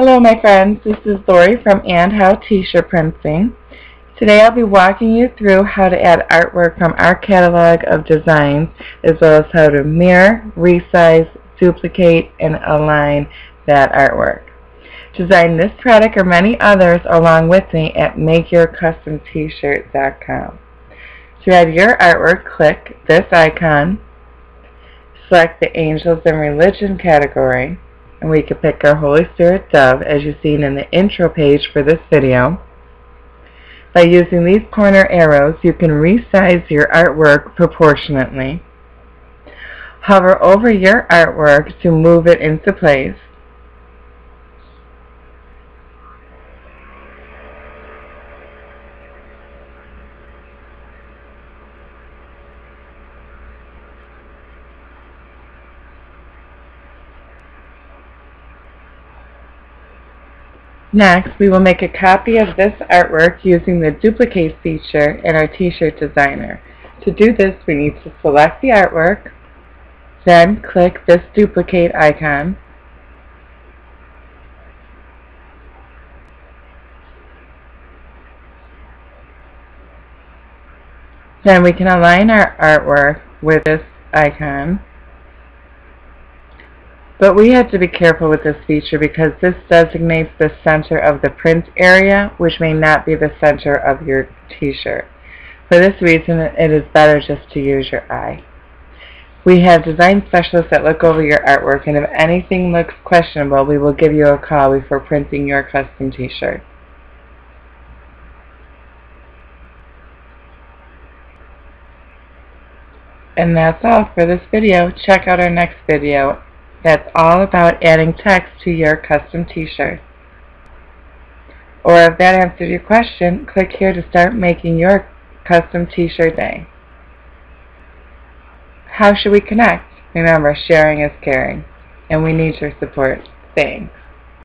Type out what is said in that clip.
Hello my friends, this is Lori from And How T-shirt Printing. Today I'll be walking you through how to add artwork from our catalog of designs as well as how to mirror, resize, duplicate, and align that artwork. Design this product or many others along with me at MakeYourCustomT-shirt.com. To add your artwork, click this icon, select the Angels and Religion category, and we can pick our Holy Spirit Dove as you've seen in the intro page for this video. By using these corner arrows, you can resize your artwork proportionately. Hover over your artwork to move it into place. Next, we will make a copy of this artwork using the duplicate feature in our t-shirt designer. To do this, we need to select the artwork, then click this duplicate icon, Then we can align our artwork with this icon. But we have to be careful with this feature because this designates the center of the print area, which may not be the center of your t-shirt. For this reason, it is better just to use your eye. We have design specialists that look over your artwork, and if anything looks questionable, we will give you a call before printing your custom t-shirt. And that's all for this video. Check out our next video that's all about adding text to your custom t-shirt. Or if that answered your question, click here to start making your custom t-shirt day. How should we connect? Remember, sharing is caring, and we need your support. Thanks.